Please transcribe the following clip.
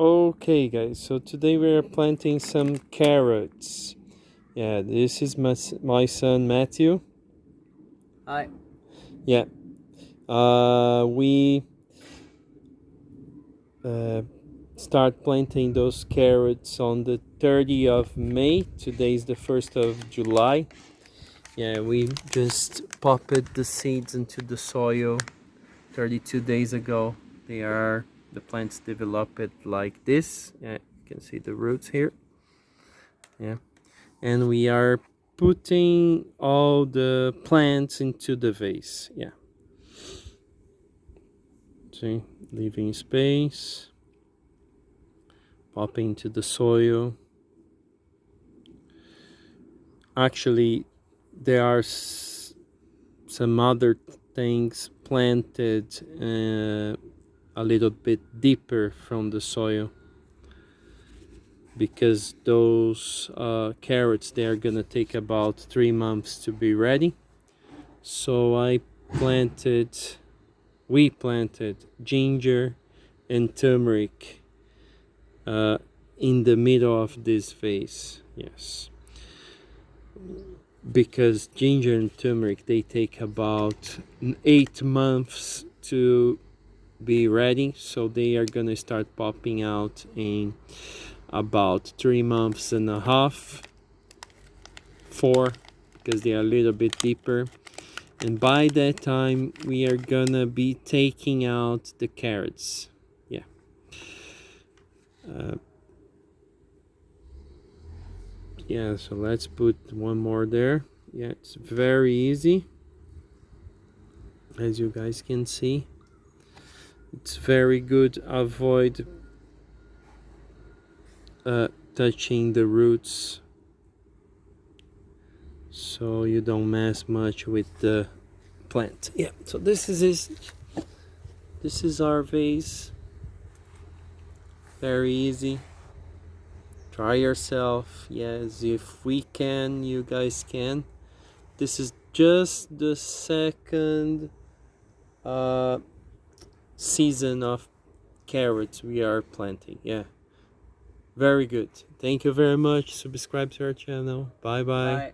Okay guys, so today we are planting some carrots. Yeah, this is my, my son Matthew. Hi. Yeah. Uh, we uh, start planting those carrots on the 30th of May. Today is the 1st of July. Yeah, we just popped the seeds into the soil 32 days ago. They are the plants develop it like this. Yeah, you can see the roots here. Yeah. And we are putting all the plants into the vase. Yeah. See leaving space. Popping into the soil. Actually there are some other things planted uh, a little bit deeper from the soil because those uh, carrots they are gonna take about three months to be ready. So I planted we planted ginger and turmeric uh, in the middle of this vase yes. Because ginger and turmeric they take about eight months to be ready. So they are gonna start popping out in about three months and a half. Four because they are a little bit deeper. And by that time we are gonna be taking out the carrots. Yeah. Uh, yeah so let's put one more there. Yeah it's very easy. As you guys can see it's very good. Avoid uh, touching the roots so you don't mess much with the plant. Yeah so this is this this is our vase. Very easy. Try yourself. Yes if we can you guys can. This is just the second uh season of carrots we are planting. Yeah. Very good. Thank you very much. Subscribe to our channel. Bye bye, bye.